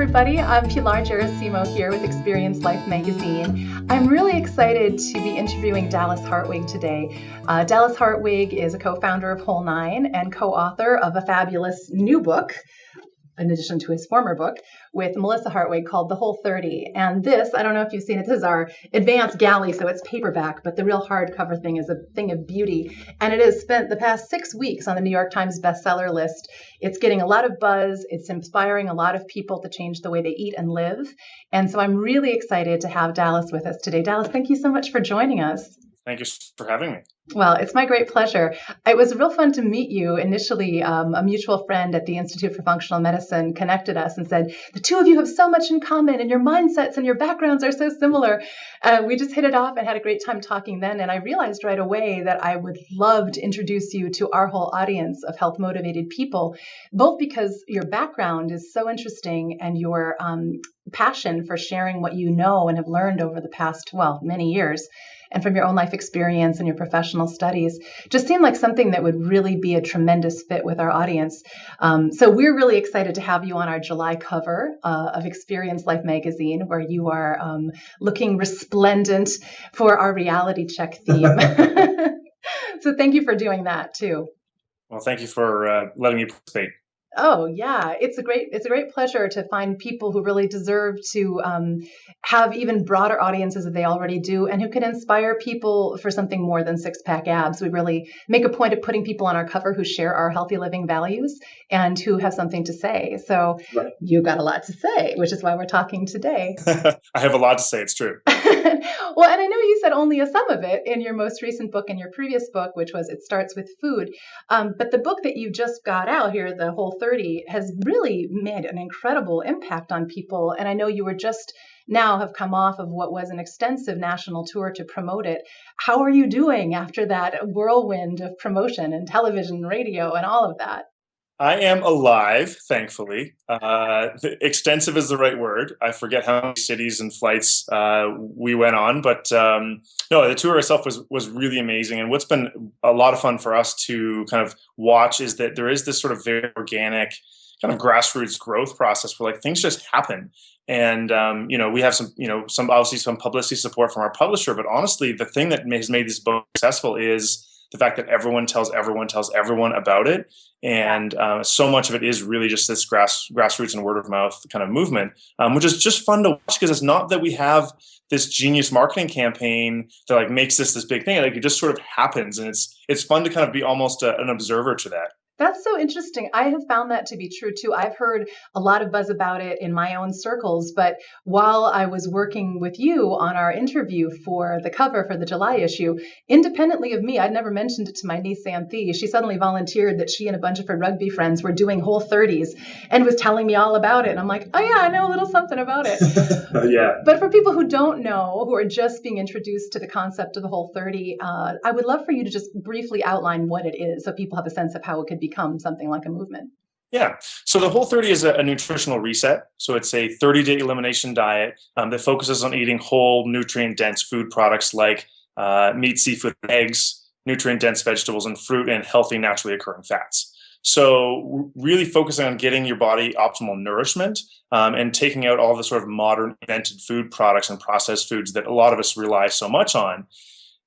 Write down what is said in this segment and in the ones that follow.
everybody. I'm Pilar Gerasimo here with Experience Life Magazine. I'm really excited to be interviewing Dallas Hartwig today. Uh, Dallas Hartwig is a co founder of Whole Nine and co author of a fabulous new book in addition to his former book, with Melissa Hartwig called The Whole 30. And this, I don't know if you've seen it, this is our advanced galley, so it's paperback, but the real hardcover thing is a thing of beauty. And it has spent the past six weeks on the New York Times bestseller list. It's getting a lot of buzz, it's inspiring a lot of people to change the way they eat and live. And so I'm really excited to have Dallas with us today. Dallas, thank you so much for joining us. Thank you for having me. Well, it's my great pleasure. It was real fun to meet you. Initially, um, a mutual friend at the Institute for Functional Medicine connected us and said, The two of you have so much in common, and your mindsets and your backgrounds are so similar. Uh, we just hit it off and had a great time talking then. And I realized right away that I would love to introduce you to our whole audience of health motivated people, both because your background is so interesting and your um, passion for sharing what you know and have learned over the past, well, many years and from your own life experience and your professional studies just seemed like something that would really be a tremendous fit with our audience. Um, so we're really excited to have you on our July cover uh, of Experience Life magazine, where you are um, looking resplendent for our reality check theme. so thank you for doing that too. Well, thank you for uh, letting me participate. Oh yeah, it's a great it's a great pleasure to find people who really deserve to um, have even broader audiences that they already do, and who can inspire people for something more than six pack abs. We really make a point of putting people on our cover who share our healthy living values and who have something to say. So right. you got a lot to say, which is why we're talking today. I have a lot to say. It's true. well, and I know you said only a some of it in your most recent book and your previous book, which was It Starts with Food. Um, but the book that you just got out here, the whole 30 has really made an incredible impact on people. And I know you were just now have come off of what was an extensive national tour to promote it. How are you doing after that whirlwind of promotion and television, radio, and all of that? I am alive, thankfully. Uh, extensive is the right word. I forget how many cities and flights uh, we went on, but um, no, the tour itself was was really amazing. And what's been a lot of fun for us to kind of watch is that there is this sort of very organic kind of grassroots growth process where like things just happen. And um, you know, we have some, you know, some obviously some publicity support from our publisher, but honestly, the thing that has made this book successful is the fact that everyone tells everyone tells everyone about it. And uh, so much of it is really just this grass grassroots and word of mouth kind of movement um, which is just fun to watch because it's not that we have this genius marketing campaign that like makes this this big thing. Like it just sort of happens and it's it's fun to kind of be almost a, an observer to that that's so interesting. I have found that to be true too. I've heard a lot of buzz about it in my own circles, but while I was working with you on our interview for the cover for the July issue, independently of me, I'd never mentioned it to my niece Anthea. She suddenly volunteered that she and a bunch of her rugby friends were doing whole 30s and was telling me all about it. And I'm like, oh yeah, I know a little something about it. yeah. But for people who don't know, who are just being introduced to the concept of the whole 30, uh, I would love for you to just briefly outline what it is so people have a sense of how it could be become something like a movement? Yeah. So the Whole 30 is a, a nutritional reset. So it's a 30 day elimination diet um, that focuses on eating whole, nutrient dense food products like uh, meat, seafood, eggs, nutrient dense vegetables, and fruit, and healthy, naturally occurring fats. So really focusing on getting your body optimal nourishment um, and taking out all the sort of modern invented food products and processed foods that a lot of us rely so much on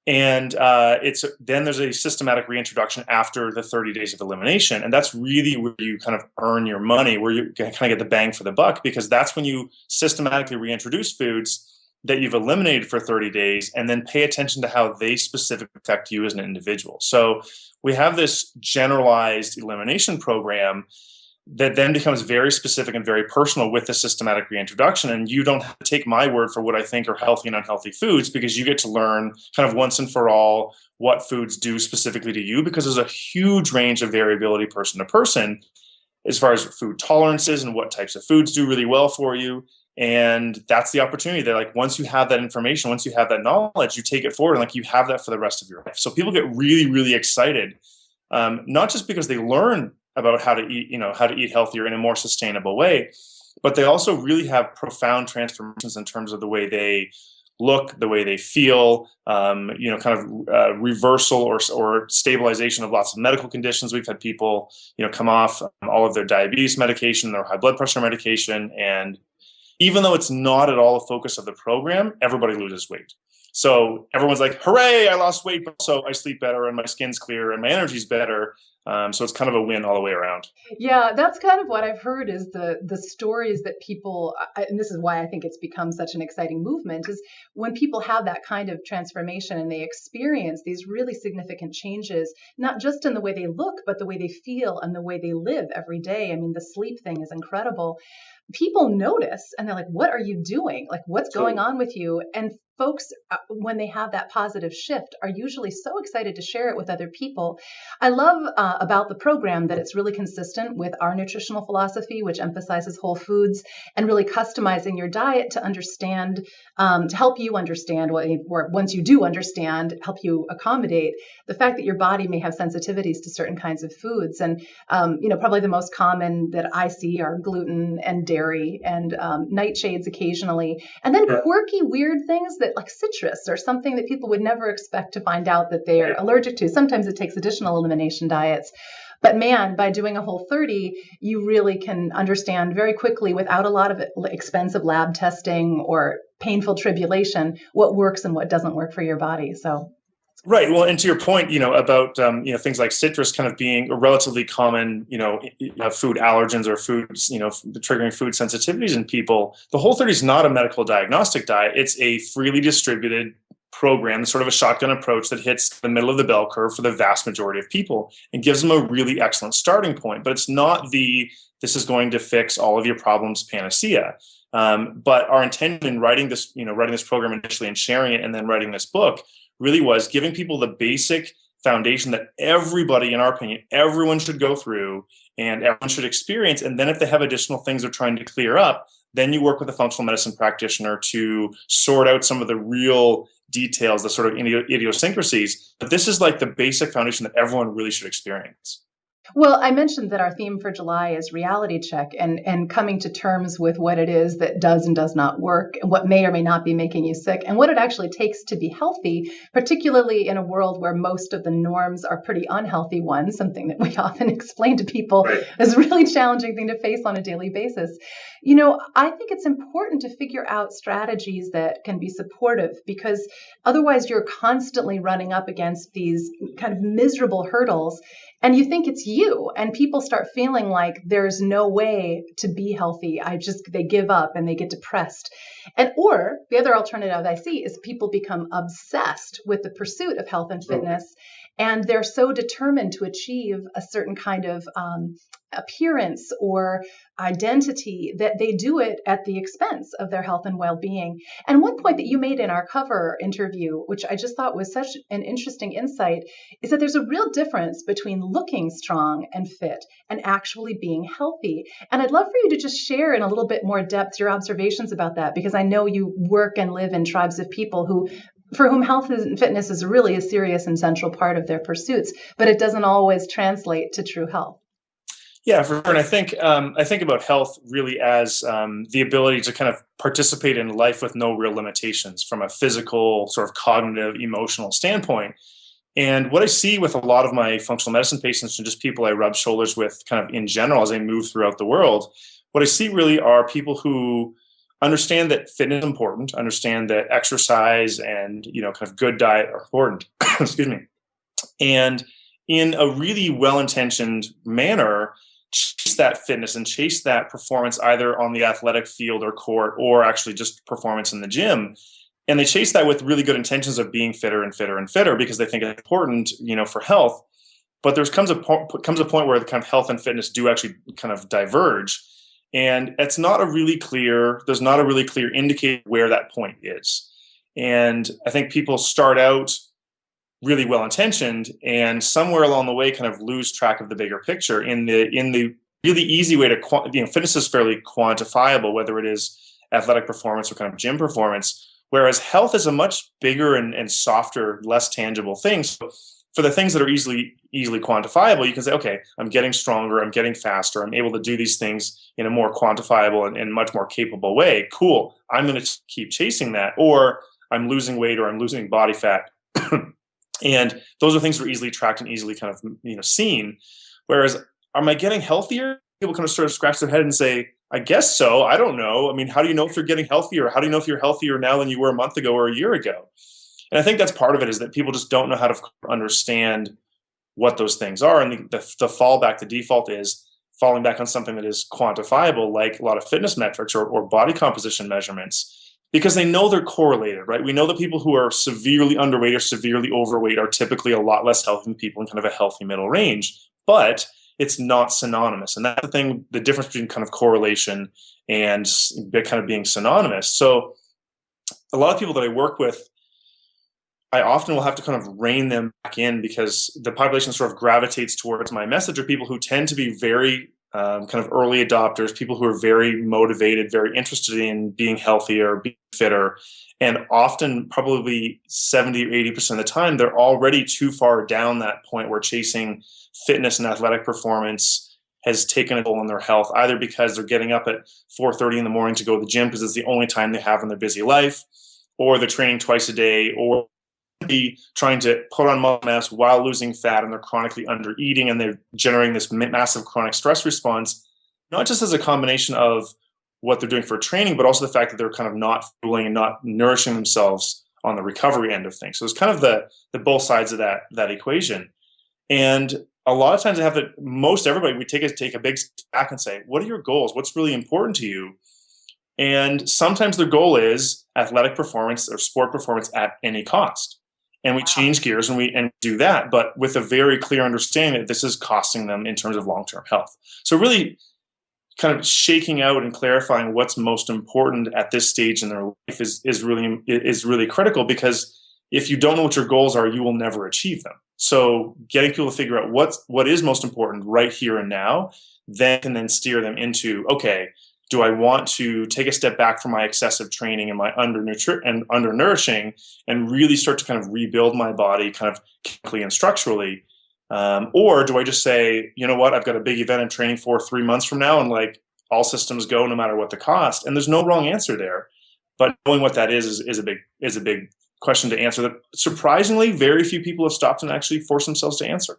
and uh, it's then there's a systematic reintroduction after the 30 days of elimination. And that's really where you kind of earn your money where you kind of get the bang for the buck because that's when you systematically reintroduce foods that you've eliminated for 30 days and then pay attention to how they specifically affect you as an individual. So we have this generalized elimination program that then becomes very specific and very personal with the systematic reintroduction. And you don't have to take my word for what I think are healthy and unhealthy foods because you get to learn kind of once and for all what foods do specifically to you because there's a huge range of variability person to person as far as food tolerances and what types of foods do really well for you. And that's the opportunity that like once you have that information, once you have that knowledge, you take it forward and like you have that for the rest of your life. So people get really, really excited. Um, not just because they learn about how to eat, you know, how to eat healthier in a more sustainable way. But they also really have profound transformations in terms of the way they look, the way they feel, um, you know, kind of uh, reversal or, or stabilization of lots of medical conditions. We've had people, you know, come off all of their diabetes medication, their high blood pressure medication, and even though it's not at all a focus of the program, everybody loses weight. So everyone's like, hooray, I lost weight, but I sleep better and my skin's clear and my energy's better. Um, so it's kind of a win all the way around. Yeah, that's kind of what I've heard is the the stories that people, and this is why I think it's become such an exciting movement, is when people have that kind of transformation and they experience these really significant changes, not just in the way they look, but the way they feel and the way they live every day. I mean, the sleep thing is incredible people notice and they're like, what are you doing? Like, what's going on with you? And folks, uh, when they have that positive shift, are usually so excited to share it with other people. I love uh, about the program that it's really consistent with our nutritional philosophy, which emphasizes whole foods and really customizing your diet to understand, um, to help you understand what, or once you do understand, help you accommodate the fact that your body may have sensitivities to certain kinds of foods. And, um, you know, probably the most common that I see are gluten and dairy and um, nightshades occasionally, and then quirky, weird things that like citrus or something that people would never expect to find out that they're allergic to. Sometimes it takes additional elimination diets. But man, by doing a whole 30, you really can understand very quickly without a lot of expensive lab testing or painful tribulation what works and what doesn't work for your body. So Right. Well, and to your point, you know, about um, you know things like citrus kind of being a relatively common, you know, food allergens or foods, you know, triggering food sensitivities in people. The Whole 30 is not a medical diagnostic diet. It's a freely distributed program, sort of a shotgun approach that hits the middle of the bell curve for the vast majority of people and gives them a really excellent starting point. But it's not the this is going to fix all of your problems panacea. Um, but our intention in writing this, you know, writing this program initially and sharing it, and then writing this book really was giving people the basic foundation that everybody, in our opinion, everyone should go through and everyone should experience. And then if they have additional things they're trying to clear up, then you work with a functional medicine practitioner to sort out some of the real details, the sort of idiosyncrasies. But this is like the basic foundation that everyone really should experience. Well, I mentioned that our theme for July is reality check and, and coming to terms with what it is that does and does not work, and what may or may not be making you sick, and what it actually takes to be healthy, particularly in a world where most of the norms are pretty unhealthy ones, something that we often explain to people right. is a really challenging thing to face on a daily basis. You know, I think it's important to figure out strategies that can be supportive because otherwise you're constantly running up against these kind of miserable hurdles and you think it's you and people start feeling like there's no way to be healthy. I just they give up and they get depressed. And or the other alternative i see is people become obsessed with the pursuit of health and fitness and they're so determined to achieve a certain kind of um, appearance or identity that they do it at the expense of their health and well-being. And one point that you made in our cover interview which i just thought was such an interesting insight is that there's a real difference between looking strong and fit and actually being healthy. And i'd love for you to just share in a little bit more depth your observations about that because i know you work and live in tribes of people who for whom health and fitness is really a serious and central part of their pursuits, but it doesn't always translate to true health. Yeah, for sure. And I think um, I think about health really as um, the ability to kind of participate in life with no real limitations from a physical, sort of cognitive, emotional standpoint. And what I see with a lot of my functional medicine patients and just people I rub shoulders with, kind of in general, as I move throughout the world, what I see really are people who understand that fitness is important, understand that exercise and you know kind of good diet are important. Excuse me. And in a really well-intentioned manner, chase that fitness and chase that performance either on the athletic field or court or actually just performance in the gym. And they chase that with really good intentions of being fitter and fitter and fitter because they think it's important, you know, for health. But there comes a comes a point where the kind of health and fitness do actually kind of diverge and it's not a really clear there's not a really clear indicator where that point is. And i think people start out really well intentioned and somewhere along the way kind of lose track of the bigger picture in the in the really easy way to you know fitness is fairly quantifiable whether it is athletic performance or kind of gym performance whereas health is a much bigger and, and softer less tangible thing. So for the things that are easily easily quantifiable, you can say, okay, I'm getting stronger, I'm getting faster, I'm able to do these things in a more quantifiable and, and much more capable way. Cool. I'm going to keep chasing that. Or I'm losing weight or I'm losing body fat. and those are things that are easily tracked and easily kind of you know seen. Whereas, am I getting healthier? People kind of sort of scratch their head and say, I guess so. I don't know. I mean, how do you know if you're getting healthier? How do you know if you're healthier now than you were a month ago or a year ago? And I think that's part of it is that people just don't know how to understand what those things are. And the, the, the fallback, the default is falling back on something that is quantifiable, like a lot of fitness metrics or, or body composition measurements because they know they're correlated, right? We know that people who are severely underweight or severely overweight are typically a lot less healthy than people in kind of a healthy middle range, but it's not synonymous. And that's the thing, the difference between kind of correlation and kind of being synonymous. So a lot of people that I work with, I often will have to kind of rein them back in because the population sort of gravitates towards my message are people who tend to be very um, kind of early adopters, people who are very motivated, very interested in being healthier, being fitter. And often, probably 70 or 80% of the time, they're already too far down that point where chasing fitness and athletic performance has taken a toll on their health, either because they're getting up at 4:30 in the morning to go to the gym because it's the only time they have in their busy life, or they're training twice a day, or be trying to put on muscle mass while losing fat and they're chronically under eating and they're generating this massive chronic stress response, not just as a combination of what they're doing for training, but also the fact that they're kind of not fueling and not nourishing themselves on the recovery end of things. So it's kind of the the both sides of that that equation. And a lot of times I have to most everybody we take a take a big back and say, what are your goals? What's really important to you? And sometimes their goal is athletic performance or sport performance at any cost and we wow. change gears and we and do that but with a very clear understanding that this is costing them in terms of long-term health so really kind of shaking out and clarifying what's most important at this stage in their life is is really is really critical because if you don't know what your goals are you will never achieve them so getting people to figure out what's what is most important right here and now then can then steer them into okay do I want to take a step back from my excessive training and my and undernourishing and really start to kind of rebuild my body kind of chemically and structurally? Um, or do I just say, you know what, I've got a big event I'm training for three months from now and like all systems go no matter what the cost? And there's no wrong answer there. But knowing what that is, is, is a big is a big question to answer that surprisingly very few people have stopped and actually forced themselves to answer.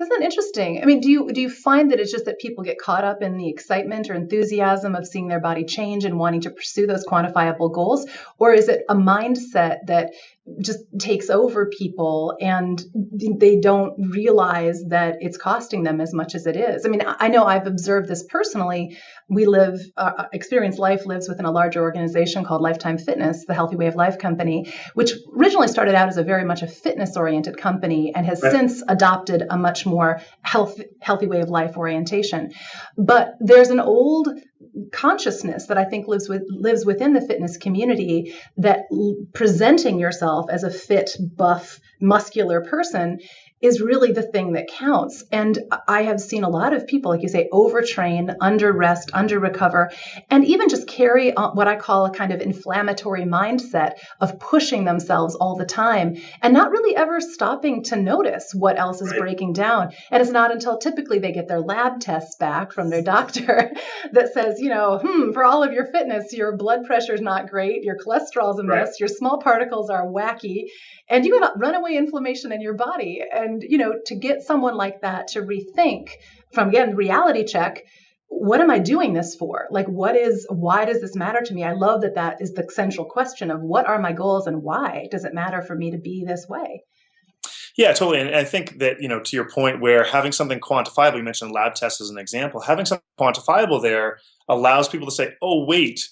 Isn't that interesting? I mean, do you do you find that it's just that people get caught up in the excitement or enthusiasm of seeing their body change and wanting to pursue those quantifiable goals, or is it a mindset that just takes over people and they don't realize that it's costing them as much as it is. I mean, I know I've observed this personally. We live, uh, uh, Experience Life lives within a larger organization called Lifetime Fitness, the Healthy Way of Life company, which originally started out as a very much a fitness oriented company and has right. since adopted a much more health, healthy way of life orientation. But there's an old consciousness that I think lives with lives within the fitness community that presenting yourself as a fit, buff, muscular person is really the thing that counts. And I have seen a lot of people, like you say, overtrain, under rest, under recover, and even just carry what I call a kind of inflammatory mindset of pushing themselves all the time and not really ever stopping to notice what else is right. breaking down. And it's not until typically they get their lab tests back from their doctor that says, you know, hmm, for all of your fitness, your blood pressure is not great, your cholesterol's a mess, right. your small particles are wacky, and you have runaway inflammation in your body. And, you know, to get someone like that to rethink from, again, reality check, what am I doing this for? Like, what is, why does this matter to me? I love that that is the central question of what are my goals and why does it matter for me to be this way? Yeah, totally. And I think that, you know, to your point where having something quantifiable, you mentioned lab tests as an example, having something quantifiable there allows people to say, oh, wait,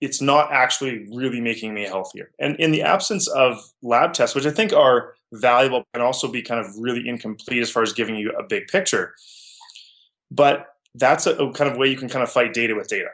it's not actually really making me healthier. And in the absence of lab tests, which I think are valuable and also be kind of really incomplete as far as giving you a big picture. But that's a, a kind of way you can kind of fight data with data.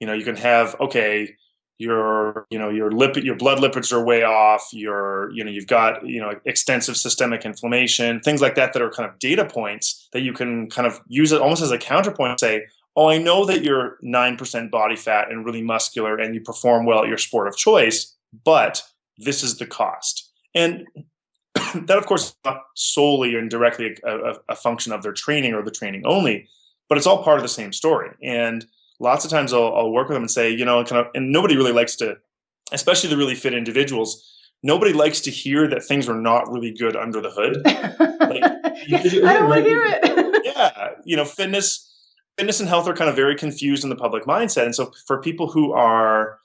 You know, you can have, okay, your you know your lipid your blood lipids are way off your you know you've got you know extensive systemic inflammation things like that that are kind of data points that you can kind of use it almost as a counterpoint say oh, I know that you're 9% body fat and really muscular and you perform well at your sport of choice, but this is the cost. And that, of course, is not solely and directly a, a, a, function of their training or the training only, but it's all part of the same story. And lots of times I'll, I'll work with them and say, you know, kind of, and nobody really likes to especially the really fit individuals, nobody likes to hear that things are not really good under the hood. like, I don't want to hear it. yeah, you know, fitness, fitness and health are kind of very confused in the public mindset, and so for people who are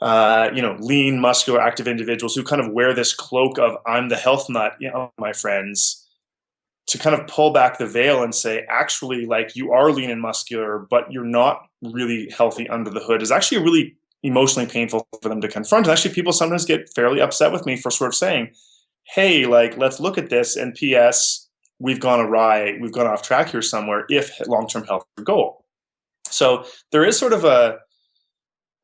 uh, you know, lean, muscular, active individuals who kind of wear this cloak of "I'm the health nut," you know, my friends, to kind of pull back the veil and say, actually, like you are lean and muscular, but you're not really healthy under the hood, is actually really emotionally painful for them to confront. And actually, people sometimes get fairly upset with me for sort of saying, "Hey, like let's look at this." And P.S. We've gone awry. We've gone off track here somewhere. If long-term health is goal, so there is sort of a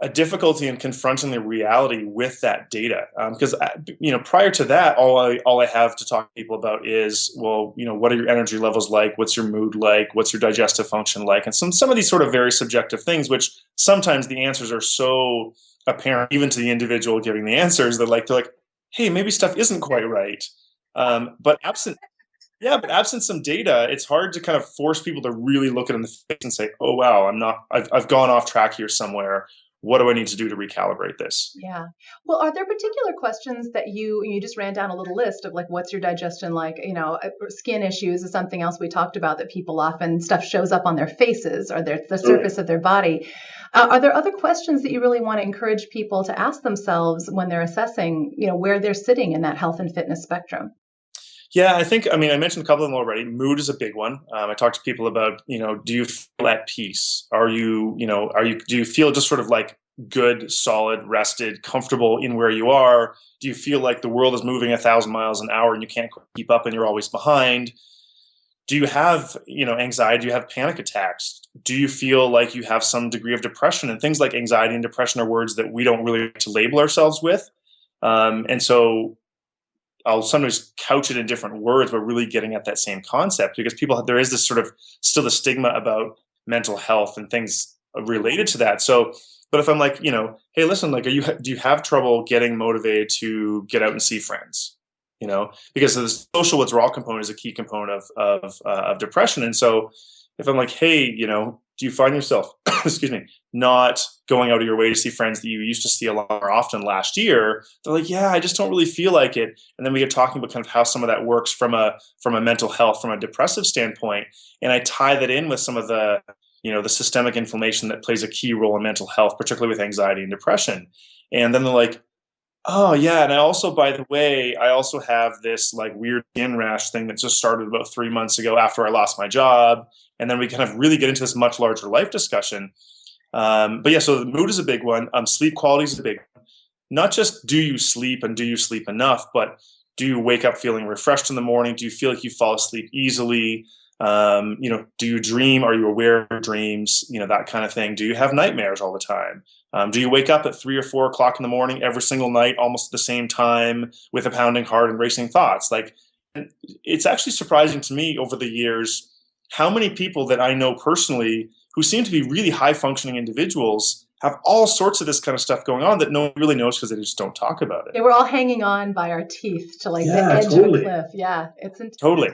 a difficulty in confronting the reality with that data because um, uh, you know prior to that all I all I have to talk to people about is well you know what are your energy levels like what's your mood like what's your digestive function like and some some of these sort of very subjective things which sometimes the answers are so apparent even to the individual giving the answers that like they're like hey maybe stuff isn't quite right um, but absent yeah but absent some data it's hard to kind of force people to really look at it in the face and say oh wow i'm not i've, I've gone off track here somewhere what do I need to do to recalibrate this? Yeah. Well, are there particular questions that you you just ran down a little list of like what's your digestion like? You know, uh, skin issues is something else we talked about that people often stuff shows up on their faces or their the surface of their body. Uh, are there other questions that you really want to encourage people to ask themselves when they're assessing, you know, where they're sitting in that health and fitness spectrum? Yeah, I think, I mean, I mentioned a couple of them already. Mood is a big one. Um, I talk to people about, you know, do you feel at peace? Are you, you know, are you, do you feel just sort of like good, solid, rested, comfortable in where you are? Do you feel like the world is moving a thousand miles an hour and you can't keep up and you're always behind? Do you have, you know, anxiety? Do you have panic attacks? Do you feel like you have some degree of depression? And things like anxiety and depression are words that we don't really like to label ourselves with. Um, and so I'll sometimes couch it in different words, but really getting at that same concept because people there is this sort of still the stigma about mental health and things related to that. So, but if I'm like, you know, hey, listen, like, are you do you have trouble getting motivated to get out and see friends? You know, because the social withdrawal component is a key component of of, uh, of depression, and so if I'm like, hey, you know, do you find yourself, excuse me, not going out of your way to see friends that you used to see a lot more often last year? They're like, yeah, I just don't really feel like it. And then we get talking about kind of how some of that works from a from a mental health, from a depressive standpoint, and I tie that in with some of the you know the systemic inflammation that plays a key role in mental health, particularly with anxiety and depression. And then they're like, Oh yeah, and I also, by the way, I also have this like weird skin rash thing that just started about three months ago after I lost my job, and then we kind of really get into this much larger life discussion. Um, but yeah, so the mood is a big one. Um, sleep quality is a big. One. Not just do you sleep and do you sleep enough, but do you wake up feeling refreshed in the morning? Do you feel like you fall asleep easily? Um, you know, do you dream? Are you aware of dreams? You know, that kind of thing. Do you have nightmares all the time? Um, do you wake up at three or four o'clock in the morning every single night, almost at the same time, with a pounding heart and racing thoughts? Like, it's actually surprising to me over the years how many people that I know personally who seem to be really high functioning individuals have all sorts of this kind of stuff going on that no one really knows because they just don't talk about it. Yeah, we're all hanging on by our teeth to like yeah, the edge totally. of a cliff. Yeah, it's intense. totally.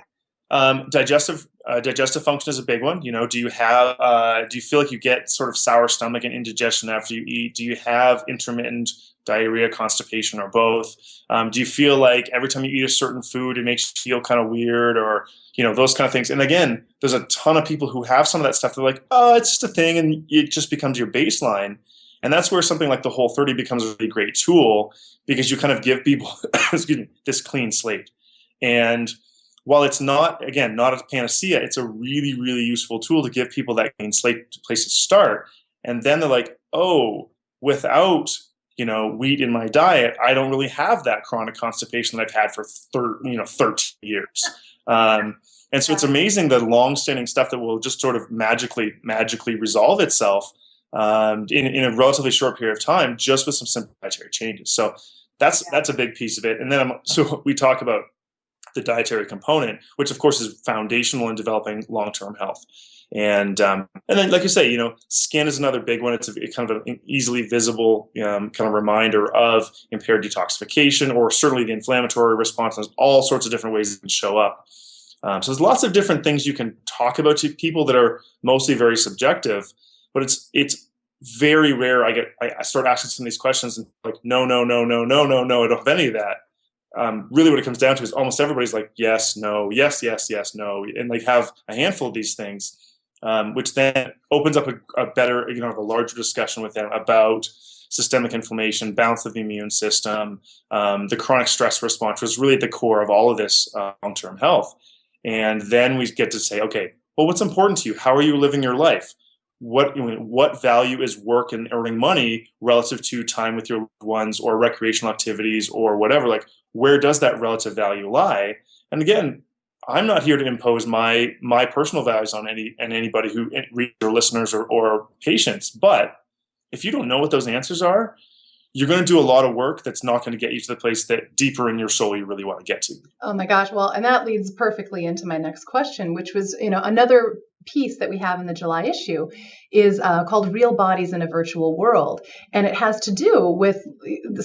Um, digestive uh, digestive function is a big one. You know, do you have uh, do you feel like you get sort of sour stomach and indigestion after you eat? Do you have intermittent diarrhea, constipation, or both? Um, do you feel like every time you eat a certain food, it makes you feel kind of weird, or you know those kind of things? And again, there's a ton of people who have some of that stuff. They're like, oh, it's just a thing, and it just becomes your baseline. And that's where something like the Whole 30 becomes a really great tool because you kind of give people, excuse me, this clean slate. And while it's not, again, not a panacea, it's a really, really useful tool to give people that clean slate place to start. And then they're like, oh, without you know wheat in my diet, I don't really have that chronic constipation that I've had for thir- you know 13 years. Um, and so it's amazing the long-standing stuff that will just sort of magically magically resolve itself um, in, in a relatively short period of time, just with some simple dietary changes. So that's that's a big piece of it. And then I'm, so we talk about the dietary component, which of course is foundational in developing long-term health. And um, and then, like you say, you know, skin is another big one. It's a, kind of an easily visible um, kind of reminder of impaired detoxification, or certainly the inflammatory response. There's all sorts of different ways it can show up. Um, so there's lots of different things you can talk about to people that are mostly very subjective, but it's it's very rare I get I, I start asking some of these questions and like no no no no no no no I don't have any of that. Um, really, what it comes down to is almost everybody's like yes no yes yes yes no and like have a handful of these things, um, which then opens up a, a better you know a larger discussion with them about systemic inflammation, balance of the immune system, um, the chronic stress response was really at the core of all of this uh, long-term health. And then we get to say, okay, well, what's important to you? How are you living your life? what what value is work and earning money relative to time with your ones or recreational activities or whatever like where does that relative value lie and again i'm not here to impose my my personal values on any and anybody who reads or listeners or, or patients but if you don't know what those answers are you're going to do a lot of work that's not going to get you to the place that deeper in your soul you really want to get to. Oh my gosh. Well, and that leads perfectly into my next question, which was, you know, another piece that we have in the July issue is uh, called Real Bodies in a Virtual World. And it has to do with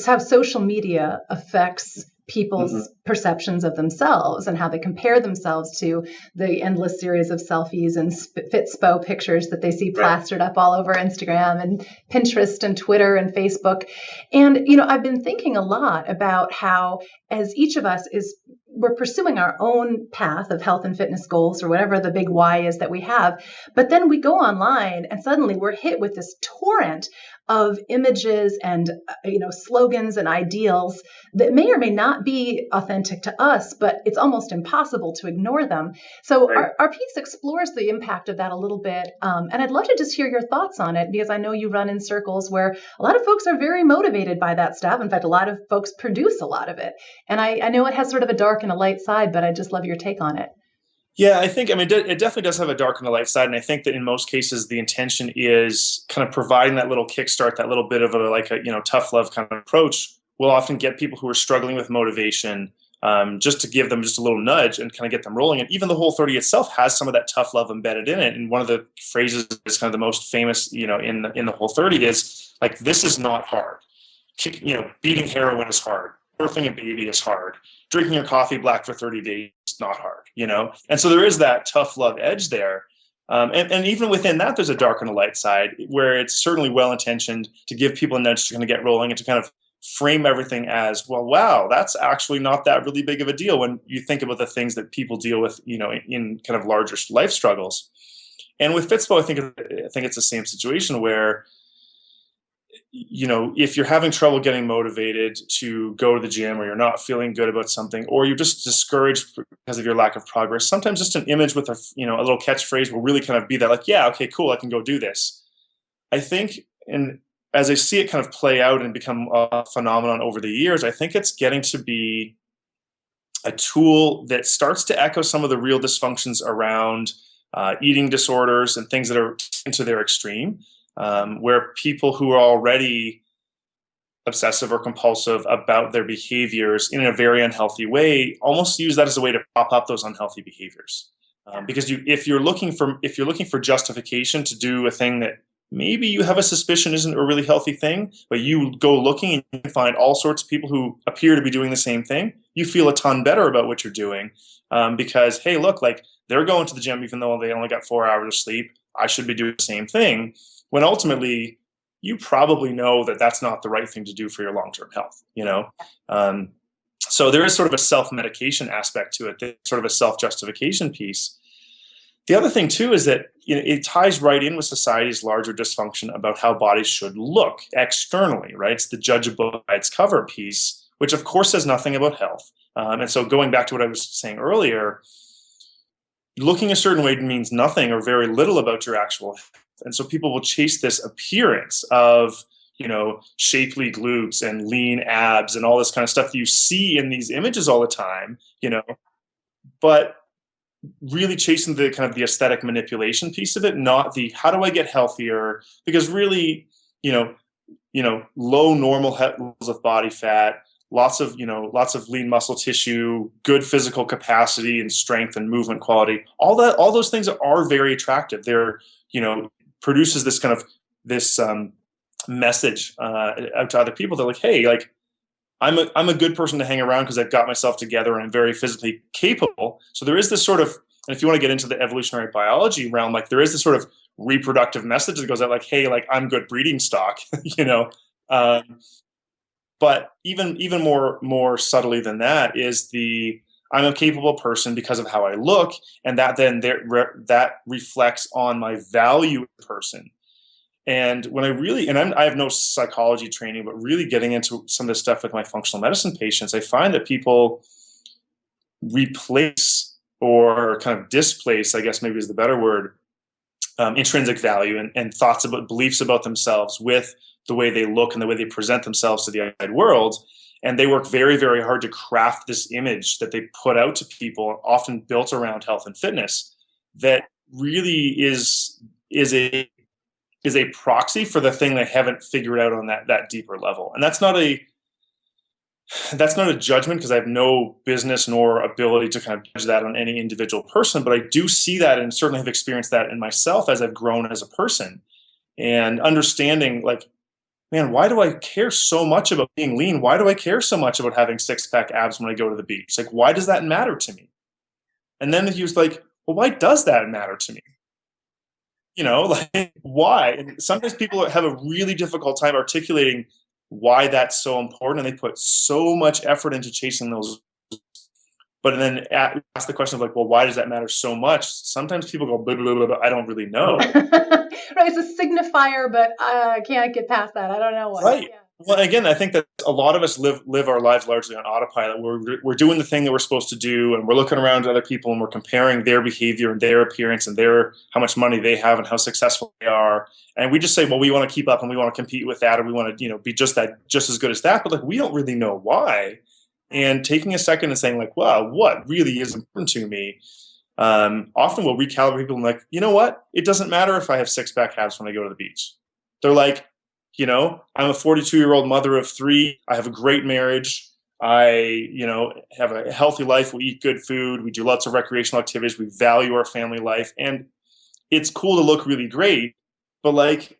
how social media affects people's mm-hmm. perceptions of themselves and how they compare themselves to the endless series of selfies and fitspo pictures that they see plastered up all over Instagram and Pinterest and Twitter and Facebook. And you know, I've been thinking a lot about how as each of us is we're pursuing our own path of health and fitness goals or whatever the big why is that we have but then we go online and suddenly we're hit with this torrent of images and uh, you know slogans and ideals that may or may not be authentic to us but it's almost impossible to ignore them. So right. our, our, piece explores the impact of that a little bit um, and i'd love to just hear your thoughts on it because i know you run in circles where a lot of folks are very motivated by that stuff. In fact a lot of folks produce a lot of it. And i, I know it has sort of a dark and a light side but i just love your take on it yeah, I think, I mean, it definitely does have a dark and a light side. And I think that in most cases, the intention is kind of providing that little kickstart, that little bit of a, like a, you know, tough love kind of approach will often get people who are struggling with motivation um, just to give them just a little nudge and kind of get them rolling. And even the whole 30 itself has some of that tough love embedded in it. And one of the phrases is kind of the most famous, you know, in the, in the whole 30 is like, this is not hard. You know, beating heroin is hard. Birthing a baby is hard. Drinking your coffee black for 30 days is not hard, you know? And so there is that tough love edge there. Um, and, and, even within that, there's a dark and a light side where it's certainly well intentioned to give people a nudge to kind of get rolling and to kind of frame everything as, well, wow, that's actually not that really big of a deal when you think about the things that people deal with, you know, in, in kind of larger life struggles. And with Fitspo, I think I think it's the same situation where you know, if you're having trouble getting motivated to go to the gym or you're not feeling good about something or you're just discouraged because of your lack of progress, sometimes just an image with a, you know, a little catchphrase will really kind of be that like, yeah, okay, cool, I can go do this. I think and as I see it kind of play out and become a phenomenon over the years, I think it's getting to be a tool that starts to echo some of the real dysfunctions around uh, eating disorders and things that are into their extreme um, where people who are already obsessive or compulsive about their behaviors in a very unhealthy way almost use that as a way to prop up those unhealthy behaviors. Um, because you if you're looking for if you're looking for justification to do a thing that maybe you have a suspicion isn't a really healthy thing but you go looking and you find all sorts of people who appear to be doing the same thing you feel a ton better about what you're doing. Um, because hey look like they're going to the gym even though they only got four hours of sleep. I should be doing the same thing when ultimately you probably know that that's not the right thing to do for your long-term health you know? Um, so there is sort of a self-medication aspect to it sort of a self-justification piece. The other thing too is that you know, it ties right in with society's larger dysfunction about how bodies should look externally right? It's the judge by its cover piece which of course says nothing about health. Um, and so going back to what i was saying earlier looking a certain way means nothing or very little about your actual and so people will chase this appearance of, you know, shapely glutes and lean abs and all this kind of stuff you see in these images all the time, you know, but really chasing the kind of the aesthetic manipulation piece of it, not the how do I get healthier? Because really, you know, you know, low normal levels of body fat, lots of you know lots of lean muscle tissue good physical capacity and strength and movement quality all that all those things are very attractive they're you know produces this kind of this um, message uh, out to other people. They're like, hey, like I'm a I'm a good person to hang around because I've got myself together and I'm very physically capable. So there is this sort of, and if you want to get into the evolutionary biology realm, like there is this sort of reproductive message that goes out like, "Hey, like I'm good breeding stock," you know. Um, but even even more more subtly than that is the I'm a capable person because of how I look, and that then that reflects on my value person. And when I really, and I'm, i have no psychology training, but really getting into some of this stuff with my functional medicine patients, I find that people replace or kind of displace, I guess maybe is the better word, um, intrinsic value and, and thoughts about beliefs about themselves with the way they look and the way they present themselves to the outside world. And they work very, very hard to craft this image that they put out to people, often built around health and fitness, that really is is a is a proxy for the thing they haven't figured out on that that deeper level. And that's not a that's not a judgment because I have no business nor ability to kind of judge that on any individual person, but I do see that and certainly have experienced that in myself as I've grown as a person and understanding like, man, why do I care so much about being lean? Why do I care so much about having six pack abs when I go to the beach? Like, why does that matter to me? And then he was like, well, why does that matter to me? You know, like why? And sometimes people have a really difficult time articulating why that's so important and they put so much effort into chasing those but then ask the question of like well why does that matter so much? Sometimes people go blah, blah, blah, blah i don't really know. Right it's a signifier but i can't get past that. I don't know why right. Yeah. Well, again, I think that a lot of us live live our lives largely on autopilot. We're we're doing the thing that we're supposed to do, and we're looking around at other people, and we're comparing their behavior and their appearance and their how much money they have and how successful they are, and we just say, well, we want to keep up and we want to compete with that, or we want to you know be just that just as good as that, but like we don't really know why. And taking a second and saying like, wow, what really is important to me? Um, often we'll recalibrate people and like, you know what? It doesn't matter if I have six pack abs when I go to the beach. They're like, you know i'm a 42 year old mother of three. I have a great marriage. I you know have a healthy life. We eat good food. We do lots of recreational activities. We value our family life. And it's cool to look really great but like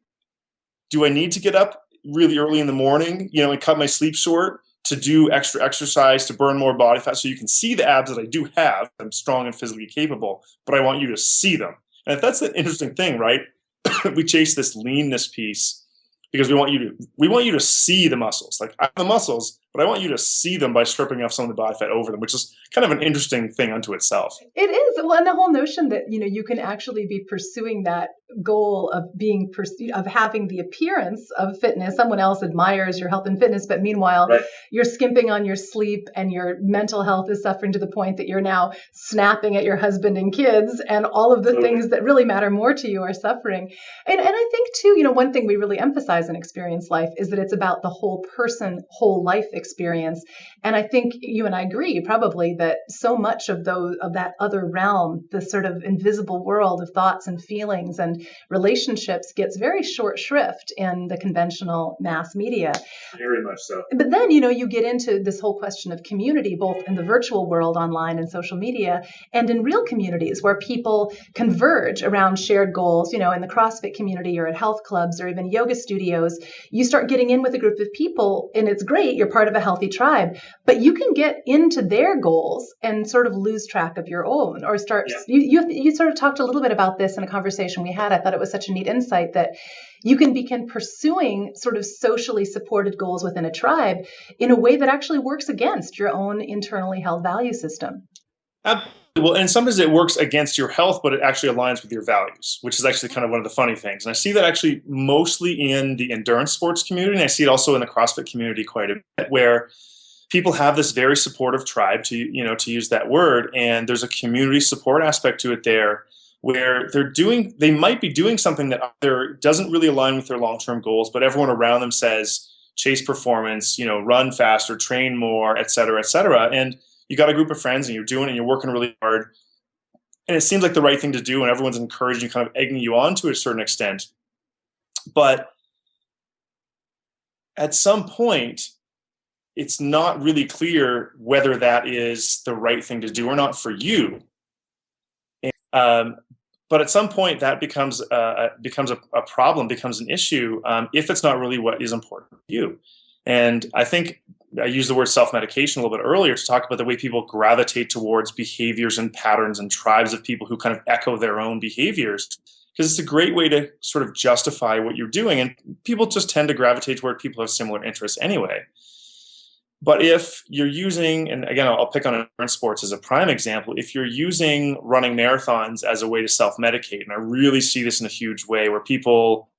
do i need to get up really early in the morning? You know and cut my sleep short to do extra exercise to burn more body fat so you can see the abs that i do have i'm strong and physically capable but i want you to see them and if that's the interesting thing right we chase this leanness piece because we want you to we want you to see the muscles. Like I have the muscles, but I want you to see them by stripping off some of the body fat over them, which is kind of an interesting thing unto itself. It is. Well, and the whole notion that you know you can actually be pursuing that goal of being pursued, of having the appearance of fitness. Someone else admires your health and fitness, but meanwhile right. you're skimping on your sleep and your mental health is suffering to the point that you're now snapping at your husband and kids, and all of the things that really matter more to you are suffering. And and I think too, you know, one thing we really emphasize in experience life is that it's about the whole person, whole life experience. And I think you and I agree probably that so much of those of that other realm, the sort of invisible world of thoughts and feelings and relationships gets very short shrift in the conventional mass media. Very much so. But then, you know, you get into this whole question of community, both in the virtual world, online and social media, and in real communities where people converge around shared goals, you know, in the CrossFit community or at health clubs or even yoga studios. You start getting in with a group of people, and it's great, you're part of a healthy tribe, but you can get into their goals and sort of lose track of your own or start. Yeah. You, you, you sort of talked a little bit about this in a conversation we had. I thought it was such a neat insight that you can begin pursuing sort of socially supported goals within a tribe in a way that actually works against your own internally held value system. Well, and sometimes it works against your health, but it actually aligns with your values, which is actually kind of one of the funny things. And I see that actually mostly in the endurance sports community, and I see it also in the CrossFit community quite a bit, where people have this very supportive tribe, to you know, to use that word, and there's a community support aspect to it there where they're doing they might be doing something that either doesn't really align with their long-term goals but everyone around them says chase performance you know run faster train more et cetera et cetera and you got a group of friends and you're doing it and you're working really hard and it seems like the right thing to do and everyone's encouraging kind of egging you on to a certain extent but at some point it's not really clear whether that is the right thing to do or not for you um, but at some point, that becomes uh, becomes a, a, problem, becomes an issue um, if it's not really what is important to you. And I think I used the word self-medication a little bit earlier to talk about the way people gravitate towards behaviors and patterns and tribes of people who kind of echo their own behaviors. because it's a great way to sort of justify what you're doing. And people just tend to gravitate toward people who have similar interests anyway. But if you're using, and again, I'll pick on sports as a prime example, if you're using running marathons as a way to self medicate, and I really see this in a huge way where people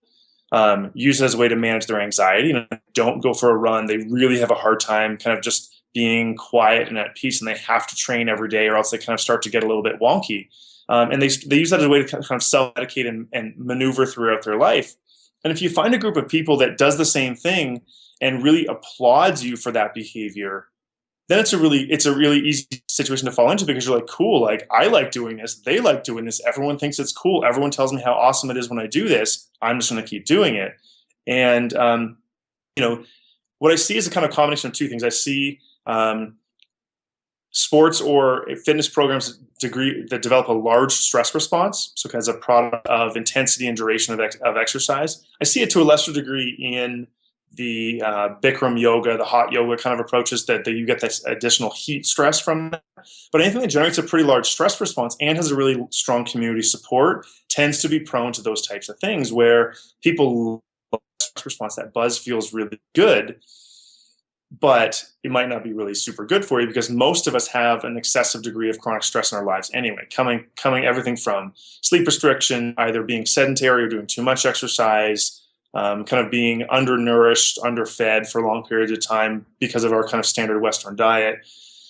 um, use it as a way to manage their anxiety and don't go for a run, they really have a hard time kind of just being quiet and at peace, and they have to train every day, or else they kind of start to get a little bit wonky. Um, and they, they use that as a way to kind of self medicate and, and maneuver throughout their life. And if you find a group of people that does the same thing, and really applauds you for that behavior, then it's a really it's a really easy situation to fall into because you're like, cool, like I like doing this, they like doing this, everyone thinks it's cool, everyone tells me how awesome it is when I do this. I'm just going to keep doing it, and um, you know what I see is a kind of combination of two things. I see um, sports or fitness programs degree that develop a large stress response, so as a product of intensity and duration of, ex- of exercise. I see it to a lesser degree in the uh, Bikram yoga, the hot yoga kind of approaches that, that you get this additional heat stress from that. But anything that generates a pretty large stress response and has a really strong community support tends to be prone to those types of things where people response, that buzz feels really good, but it might not be really super good for you because most of us have an excessive degree of chronic stress in our lives anyway, coming coming everything from sleep restriction, either being sedentary or doing too much exercise, um, kind of being undernourished, underfed for long periods of time because of our kind of standard Western diet.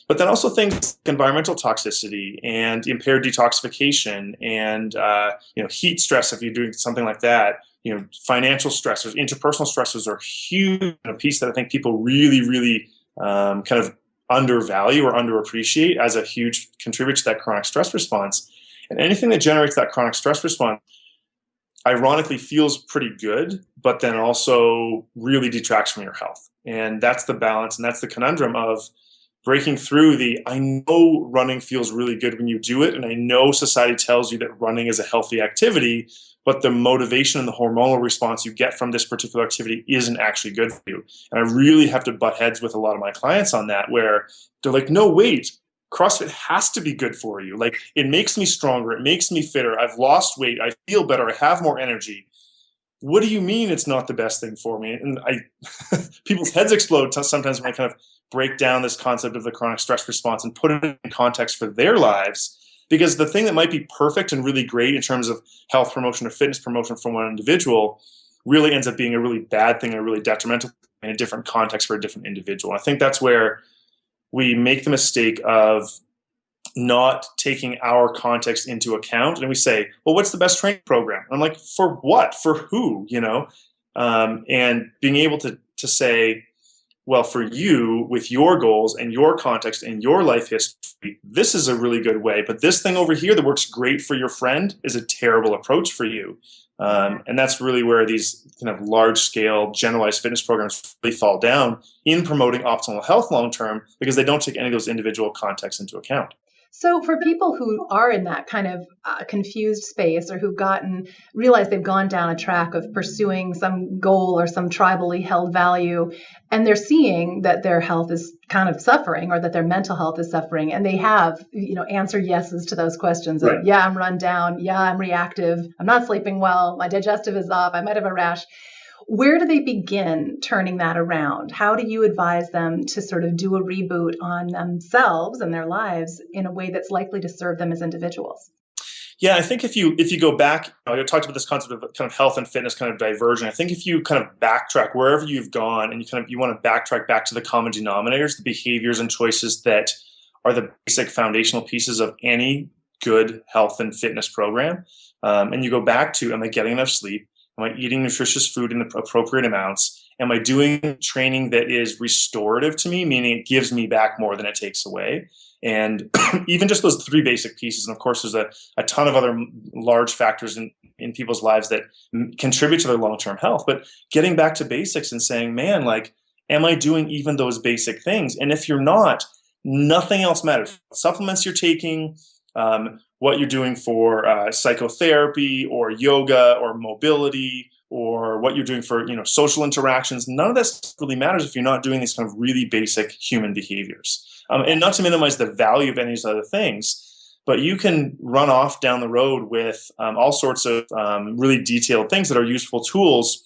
But then also things like environmental toxicity and impaired detoxification and uh, you know heat stress if you're doing something like that. You know, financial stressors, interpersonal stressors are huge. A piece that I think people really, really um, kind of undervalue or underappreciate as a huge contributor to that chronic stress response. And anything that generates that chronic stress response ironically feels pretty good, but then also really detracts from your health. And that's the balance and that's the conundrum of breaking through the I know running feels really good when you do it. And I know society tells you that running is a healthy activity, but the motivation and the hormonal response you get from this particular activity isn't actually good for you. And I really have to butt heads with a lot of my clients on that, where they're like, no, wait, CrossFit has to be good for you. Like it makes me stronger, it makes me fitter. I've lost weight, I feel better, I have more energy. What do you mean it's not the best thing for me? And I, people's heads explode sometimes when I kind of break down this concept of the chronic stress response and put it in context for their lives. Because the thing that might be perfect and really great in terms of health promotion or fitness promotion for one individual really ends up being a really bad thing, a really detrimental in a different context for a different individual. I think that's where we make the mistake of not taking our context into account and we say well what's the best training program? I'm like for what? For who? You know? Um, and being able to to say well for you with your goals and your context and your life history this is a really good way but this thing over here that works great for your friend is a terrible approach for you um, and that's really where these kind of large scale generalized fitness programs really fall down in promoting optimal health long term because they don't take any of those individual contexts into account. So, for people who are in that kind of uh, confused space or who've gotten, realize they've gone down a track of pursuing some goal or some tribally held value, and they're seeing that their health is kind of suffering or that their mental health is suffering, and they have, you know, answered yeses to those questions right. of, yeah, I'm run down, yeah, I'm reactive, I'm not sleeping well, my digestive is off, I might have a rash where do they begin turning that around? How do you advise them to sort of do a reboot on themselves and their lives in a way that's likely to serve them as individuals? Yeah, I think if you if you go back, you know, I talked about this concept of kind of health and fitness kind of diversion. I think if you kind of backtrack wherever you've gone and you kind of you want to backtrack back to the common denominators, the behaviors and choices that are the basic foundational pieces of any good health and fitness program. Um, and you go back to, am I getting enough sleep? Am I eating nutritious food in the appropriate amounts? Am I doing training that is restorative to me, meaning it gives me back more than it takes away? And even just those three basic pieces, and of course, there's a, a ton of other large factors in, in people's lives that contribute to their long term health. But getting back to basics and saying, man, like, am I doing even those basic things? And if you're not, nothing else matters. Supplements you're taking, um, what you're doing for uh, psychotherapy or yoga or mobility or what you're doing for you know social interactions none of this really matters if you're not doing these kind of really basic human behaviors um, and not to minimize the value of any of these other things but you can run off down the road with um, all sorts of um, really detailed things that are useful tools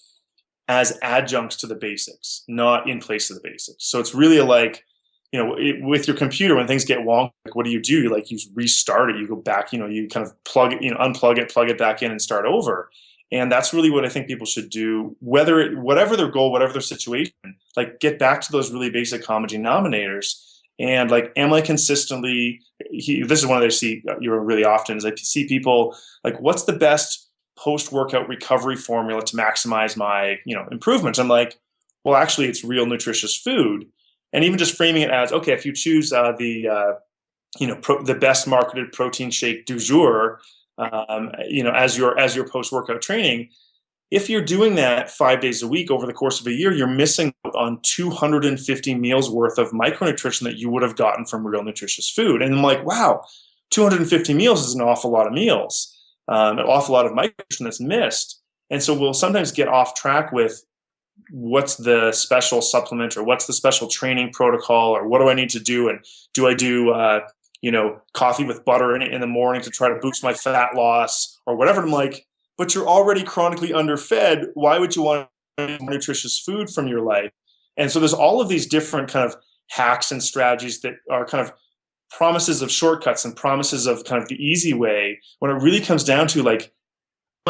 as adjuncts to the basics, not in place of the basics. So it's really like, you know, it, with your computer, when things get wonky, like what do you do? You like you restart it, you go back, you know, you kind of plug it, you know, unplug it, plug it back in, and start over. And that's really what I think people should do, whether it, whatever their goal, whatever their situation, like get back to those really basic common denominators. And like, am I consistently? He, this is one that I see uh, you know really often is I see people like, what's the best post workout recovery formula to maximize my you know improvements? I'm like, well, actually, it's real nutritious food, and even just framing it as okay, if you choose uh, the uh, you know the best marketed protein shake du jour um, you know, as your as your post workout training. If you're doing that five days a week over the course of a year, you're missing on 250 meals worth of micronutrition that you would have gotten from real nutritious food. And I'm like, wow, 250 meals is an awful lot of meals, um, an awful lot of micronutrition that's missed. And so we'll sometimes get off track with what's the special supplement or what's the special training protocol or what do I need to do and do I do uh, you know, coffee with butter in it in the morning to try to boost my fat loss or whatever. I'm like, but you're already chronically underfed. Why would you want nutritious food from your life? And so there's all of these different kind of hacks and strategies that are kind of promises of shortcuts and promises of kind of the easy way when it really comes down to like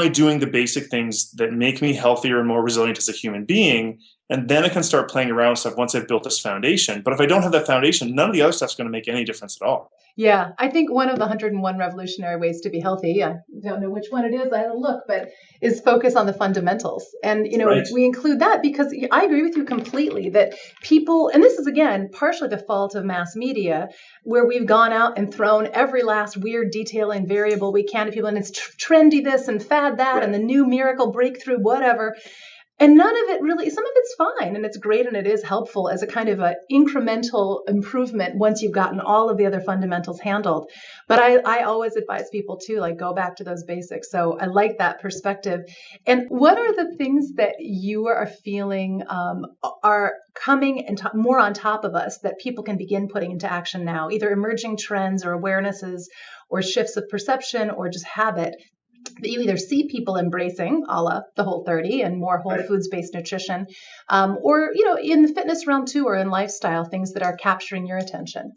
doing the basic things that make me healthier and more resilient as a human being and then I can start playing around with stuff once I've built this foundation. But if I don't have that foundation, none of the other stuff's going to make any difference at all. Yeah, I think one of the 101 revolutionary ways to be healthy, I don't know which one it is, I look, but is focus on the fundamentals. And, you know, right. we include that because I agree with you completely that people, and this is again partially the fault of mass media, where we've gone out and thrown every last weird detail and variable we can to people, and it's trendy this and fad that right. and the new miracle breakthrough, whatever and none of it really some of it's fine and it's great and it is helpful as a kind of an incremental improvement once you've gotten all of the other fundamentals handled. But I, I always advise people to like go back to those basics. So i like that perspective. And what are the things that you are feeling um, are coming and more on top of us that people can begin putting into action now either emerging trends or awarenesses or shifts of perception or just habit that you either see people embracing a la the whole 30 and more whole right. foods based nutrition um, or you know in the fitness realm too or in lifestyle things that are capturing your attention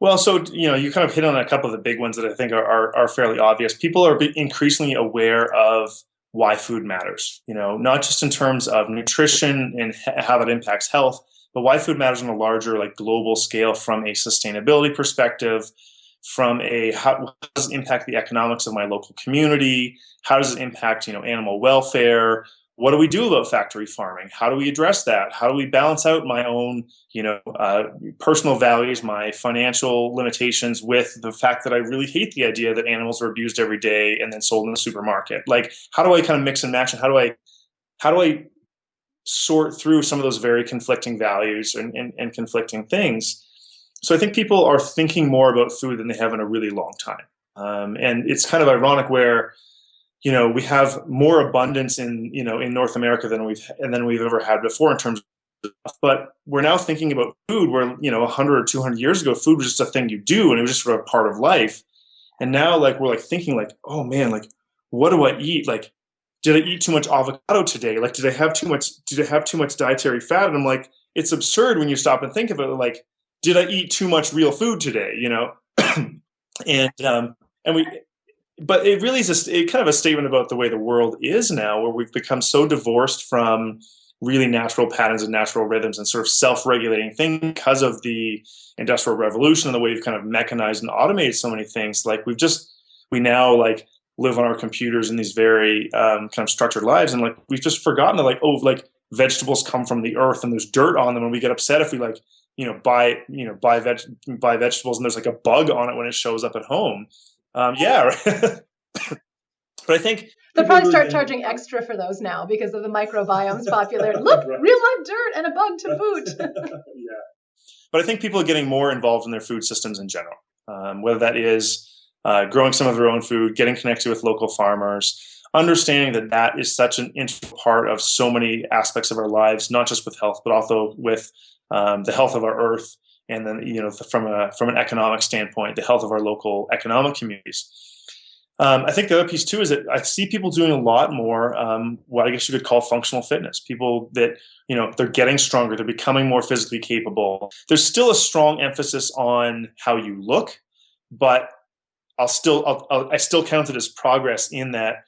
well so you know you kind of hit on a couple of the big ones that i think are, are, are fairly obvious people are increasingly aware of why food matters you know not just in terms of nutrition and how that impacts health but why food matters on a larger like global scale from a sustainability perspective from a how does it impact the economics of my local community? How does it impact you know animal welfare? What do we do about factory farming? How do we address that? How do we balance out my own you know uh, personal values my financial limitations with the fact that i really hate the idea that animals are abused every day and then sold in the supermarket? Like how do i kind of mix and match and how do i how do i sort through some of those very conflicting values and, and, and conflicting things so I think people are thinking more about food than they have in a really long time. Um, and it's kind of ironic where, you know, we have more abundance in, you know, in North America than we've and than we've ever had before in terms of, but we're now thinking about food where, you know, 100 or 200 years ago, food was just a thing you do and it was just sort of part of life. And now like we're like thinking like, oh man, like what do I eat? Like, did I eat too much avocado today? Like, did I have too much, did I have too much dietary fat? And I'm like, it's absurd when you stop and think of it. Like, did I eat too much real food today? You know, and um, and we, but it really is a, it kind of a statement about the way the world is now, where we've become so divorced from really natural patterns and natural rhythms and sort of self-regulating things because of the industrial revolution and the way we've kind of mechanized and automated so many things. Like we've just we now like live on our computers in these very um, kind of structured lives, and like we've just forgotten that like oh like vegetables come from the earth and there's dirt on them, and we get upset if we like you know buy you know buy veg buy vegetables and there's like a bug on it when it shows up at home. Um, yeah but i think they'll probably start charging extra for those now because of the microbiomes popular. Look right. real life dirt and a bug to boot. Yeah. But i think people are getting more involved in their food systems in general. Um, whether that is uh, growing some of their own food getting connected with local farmers understanding that that is such an integral part of so many aspects of our lives, not just with health, but also with um, the health of our earth, and then you know from a from an economic standpoint, the health of our local economic communities. Um, I think the other piece too is that I see people doing a lot more um, what I guess you could call functional fitness. People that you know they're getting stronger, they're becoming more physically capable. There's still a strong emphasis on how you look, but I'll still I'll, I'll, I still count it as progress in that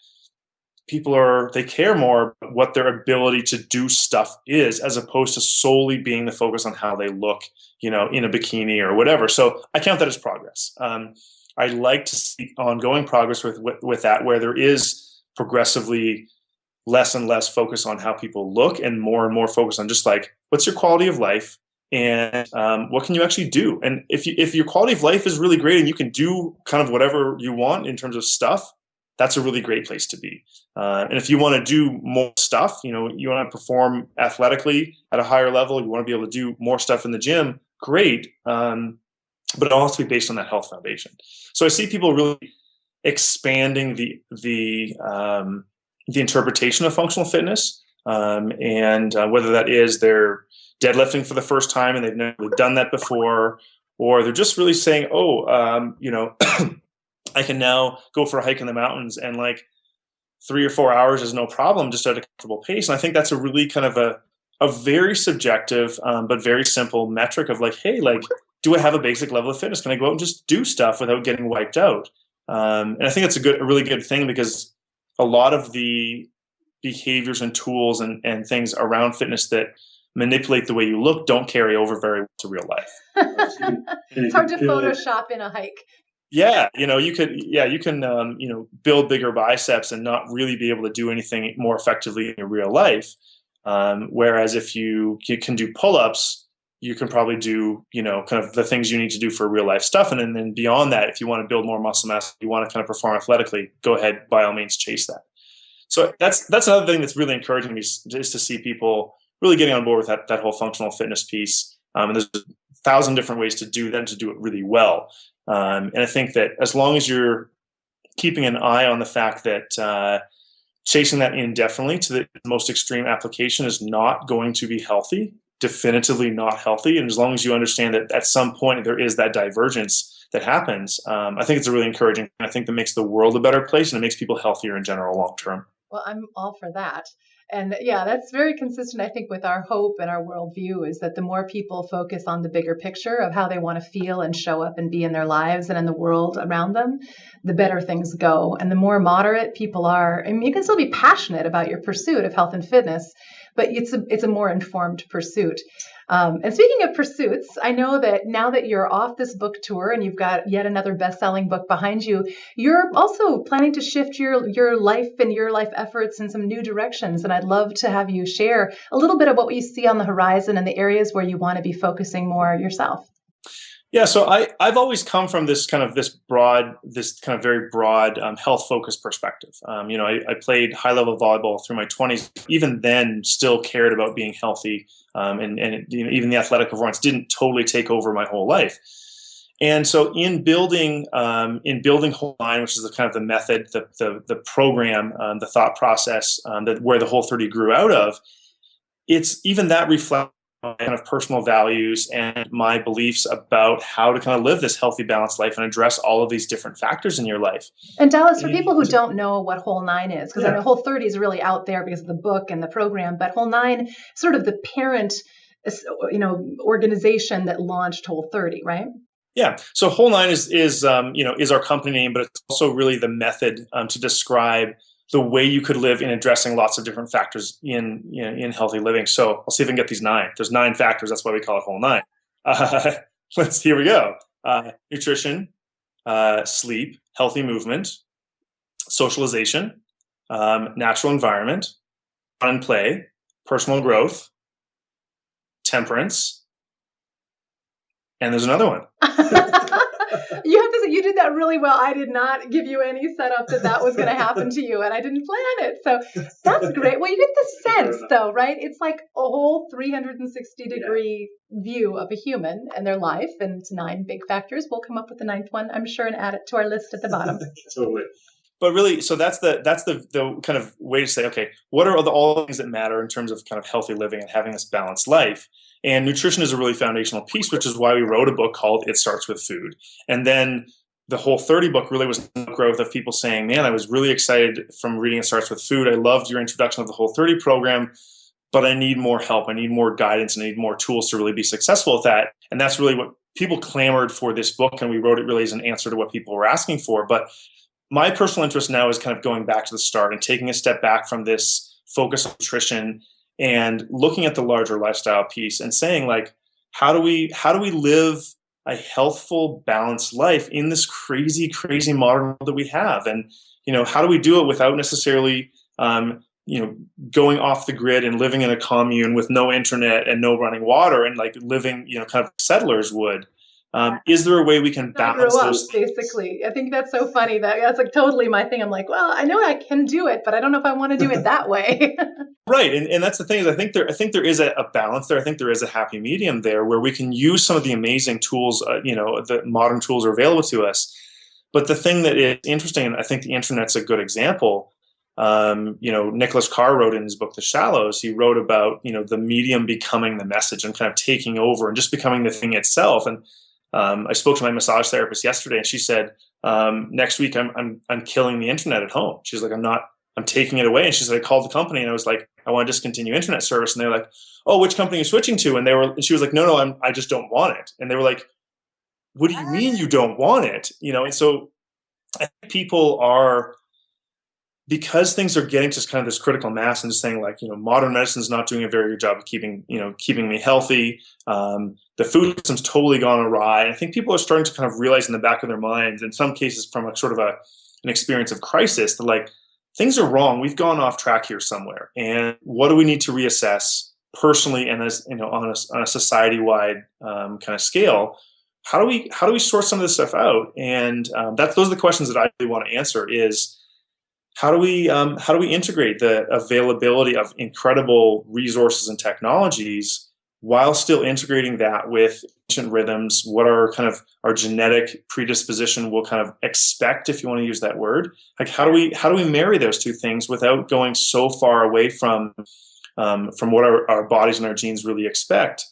people are they care more what their ability to do stuff is as opposed to solely being the focus on how they look you know in a bikini or whatever. So i count that as progress. Um, i like to see ongoing progress with, with with that where there is progressively less and less focus on how people look and more and more focus on just like what's your quality of life and um, what can you actually do? And if you if your quality of life is really great and you can do kind of whatever you want in terms of stuff that's a really great place to be. Uh, and if you want to do more stuff, you know, you want to perform athletically at a higher level, you want to be able to do more stuff in the gym, great. Um, but it all has to be based on that health foundation. So I see people really expanding the the um, the interpretation of functional fitness, um, and uh, whether that is they're deadlifting for the first time and they've never done that before, or they're just really saying, oh, um, you know. I can now go for a hike in the mountains and like three or four hours is no problem just at a comfortable pace. And I think that's a really kind of a, a very subjective um, but very simple metric of like, hey, like, do I have a basic level of fitness? Can I go out and just do stuff without getting wiped out? Um, and I think that's a good, a really good thing because a lot of the behaviors and tools and, and things around fitness that manipulate the way you look don't carry over very well to real life. it's hard to Photoshop in a hike yeah you know you could yeah you can um, you know build bigger biceps and not really be able to do anything more effectively in your real life. Um, whereas if you, you can do pull-ups you can probably do you know kind of the things you need to do for real life stuff. And then, then beyond that if you want to build more muscle mass you want to kind of perform athletically go ahead by all means chase that. So that's that's another thing that's really encouraging me is, to see people really getting on board with that, that whole functional fitness piece. Um, and there's a thousand different ways to do that and to do it really well um, and I think that as long as you're keeping an eye on the fact that uh, chasing that indefinitely to the most extreme application is not going to be healthy, definitively not healthy. And as long as you understand that at some point there is that divergence that happens, um, I think it's a really encouraging. I think that makes the world a better place and it makes people healthier in general long term. Well, I'm all for that. And yeah, that's very consistent, I think, with our hope and our worldview is that the more people focus on the bigger picture of how they want to feel and show up and be in their lives and in the world around them, the better things go. And the more moderate people are, mean, you can still be passionate about your pursuit of health and fitness, but it's a, it's a more informed pursuit. Um, and speaking of pursuits, I know that now that you're off this book tour and you've got yet another best-selling book behind you, you're also planning to shift your your life and your life efforts in some new directions. And I'd love to have you share a little bit of what you see on the horizon and the areas where you want to be focusing more yourself. Yeah, so I, I've always come from this kind of this broad, this kind of very broad um, health focused perspective. Um, you know, I, I, played high level volleyball through my 20s. Even then, still cared about being healthy, um, and and you know, even the athletic performance didn't totally take over my whole life. And so, in building um, in building Whole Nine, which is the kind of the method, the the, the program, um, the thought process um, that where the Whole 30 grew out of, it's even that reflects kind of personal values and my beliefs about how to kind of live this healthy, balanced life and address all of these different factors in your life. And Dallas, for people who don't know what Whole Nine is, because yeah. I know Whole 30 is really out there because of the book and the program, but Whole Nine, sort of the parent, you know, organization that launched Whole 30, right? Yeah. So Whole Nine is is um, you know is our company name, but it's also really the method um, to describe the way you could live in addressing lots of different factors in in, in healthy living. So I'll see if I can get these nine. There's nine factors. That's why we call it whole nine. Uh, let's here we go. Uh, nutrition, uh, sleep, healthy movement, socialization, um, natural environment, fun and play, personal growth, temperance, and there's another one. you have to say you did that really well. I did not give you any setup that that was going to happen to you, and I didn't plan it. So that's great. Well, you get the sense, though, right? It's like a whole 360 degree yeah. view of a human and their life, and it's nine big factors. We'll come up with the ninth one, I'm sure, and add it to our list at the bottom. totally. But really, so that's the that's the the kind of way to say, okay, what are the, all the things that matter in terms of kind of healthy living and having this balanced life? And nutrition is a really foundational piece, which is why we wrote a book called It Starts with Food. And then the whole 30 book really was growth of people saying, man, I was really excited from reading It Starts with Food. I loved your introduction of the whole 30 program, but I need more help. I need more guidance. I need more tools to really be successful at that. And that's really what people clamored for this book. And we wrote it really as an answer to what people were asking for. But my personal interest now is kind of going back to the start and taking a step back from this focus on nutrition and looking at the larger lifestyle piece and saying like how do we how do we live a healthful balanced life in this crazy crazy modern world that we have? And you know how do we do it without necessarily um, you know going off the grid and living in a commune with no internet and no running water and like living you know kind of settlers would um, is there a way we can balance up, those? Basically, I think that's so funny. That that's like totally my thing. I'm like, well, I know I can do it, but I don't know if I want to do it that way. right, and, and that's the thing is I think there I think there is a, a, balance there. I think there is a happy medium there where we can use some of the amazing tools, uh, you know, the modern tools are available to us. But the thing that is interesting, and I think the internet's a good example. Um, you know, Nicholas Carr wrote in his book The Shallows. He wrote about you know the medium becoming the message and kind of taking over and just becoming the thing itself. And um, I spoke to my massage therapist yesterday, and she said, um, "Next week, I'm, I'm I'm killing the internet at home." She's like, "I'm not. I'm taking it away." And she said, "I called the company, and I was like, I want to discontinue internet service." And they're like, "Oh, which company are you switching to?" And they were, and she was like, "No, no, I'm. I just don't want it." And they were like, "What do you mean you don't want it?" You know, and so people are because things are getting to kind of this critical mass and just saying like you know modern medicine is not doing a very good job of keeping you know keeping me healthy um, the food system's totally gone awry and i think people are starting to kind of realize in the back of their minds in some cases from a sort of a an experience of crisis that like things are wrong we've gone off track here somewhere and what do we need to reassess personally and as you know on a, on a society wide um, kind of scale? How do we how do we sort some of this stuff out? And um, that's those are the questions that i really want to answer is how do we um, how do we integrate the availability of incredible resources and technologies while still integrating that with ancient rhythms? What our kind of our genetic predisposition will kind of expect if you want to use that word? Like how do we how do we marry those two things without going so far away from um, from what our, our bodies and our genes really expect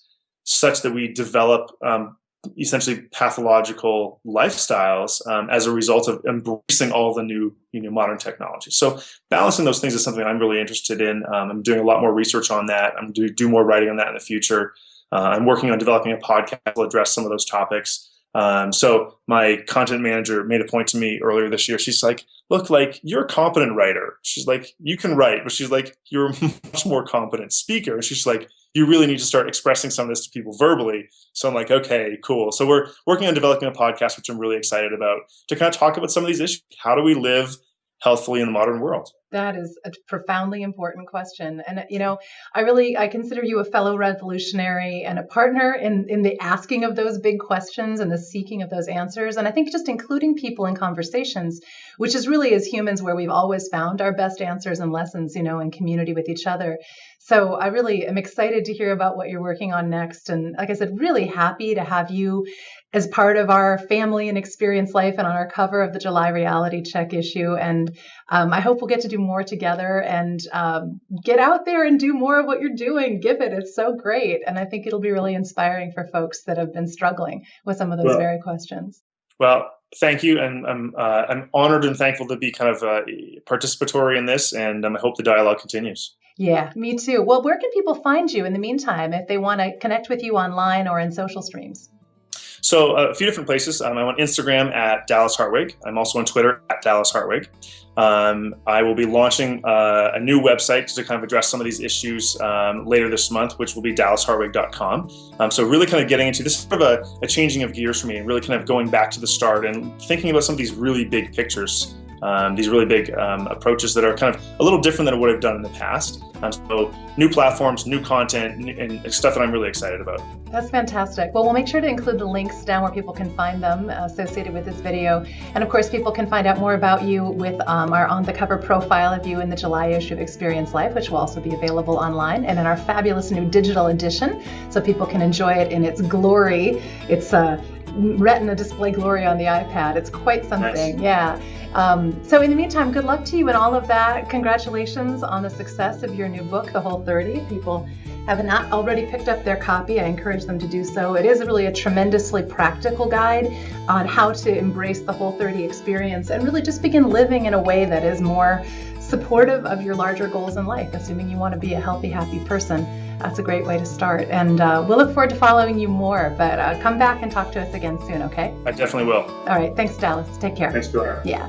such that we develop um, essentially pathological lifestyles um, as a result of embracing all the new you know modern technologies so balancing those things is something i'm really interested in um, i'm doing a lot more research on that i'm do, do more writing on that in the future uh, i'm working on developing a podcast to address some of those topics um, so my content manager made a point to me earlier this year. She's like, "Look, like you're a competent writer." She's like, "You can write," but she's like, "You're a much more competent speaker." And she's like, "You really need to start expressing some of this to people verbally." So I'm like, "Okay, cool." So we're working on developing a podcast, which I'm really excited about, to kind of talk about some of these issues. How do we live healthfully in the modern world? That is a profoundly important question. And you know, I really I consider you a fellow revolutionary and a partner in in the asking of those big questions and the seeking of those answers. And I think just including people in conversations, which is really as humans where we've always found our best answers and lessons, you know, in community with each other. So I really am excited to hear about what you're working on next. And like I said, really happy to have you as part of our family and experience life and on our cover of the July reality check issue. And um, I hope we'll get to do more together and um, get out there and do more of what you're doing. Give it. It's so great. And I think it'll be really inspiring for folks that have been struggling with some of those well, very questions. Well, thank you. And I'm, uh, I'm honored and thankful to be kind of uh, participatory in this. And um, I hope the dialogue continues. Yeah, me too. Well, where can people find you in the meantime if they want to connect with you online or in social streams? So uh, a few different places. Um, I'm on Instagram at Dallas Hartwig. I'm also on Twitter at Dallas Hartwig. Um, I will be launching uh, a new website to kind of address some of these issues um, later this month, which will be dallashartwig.com. Um, so really kind of getting into this sort of a, a, changing of gears for me and really kind of going back to the start and thinking about some of these really big pictures um, these really big um, approaches that are kind of a little different than what I've done in the past. Um, so new platforms, new content, and stuff that I'm really excited about. That's fantastic. Well, we'll make sure to include the links down where people can find them associated with this video. And of course, people can find out more about you with um, our on the cover profile of you in the July issue of Experience Life, which will also be available online, and in our fabulous new digital edition, so people can enjoy it in its glory. It's a uh, Retina display glory on the iPad. It's quite something. Nice. Yeah. Um, so in the meantime, good luck to you and all of that. Congratulations on the success of your new book, The Whole 30. People have not already picked up their copy, I encourage them to do so. It is really a tremendously practical guide on how to embrace the Whole 30 experience and really just begin living in a way that is more supportive of your larger goals in life, assuming you want to be a healthy, happy person. That's a great way to start. And uh, we'll look forward to following you more, but uh, come back and talk to us again soon, okay? I definitely will. All right. Thanks, Dallas. Take care. Thanks, Bill. Yeah.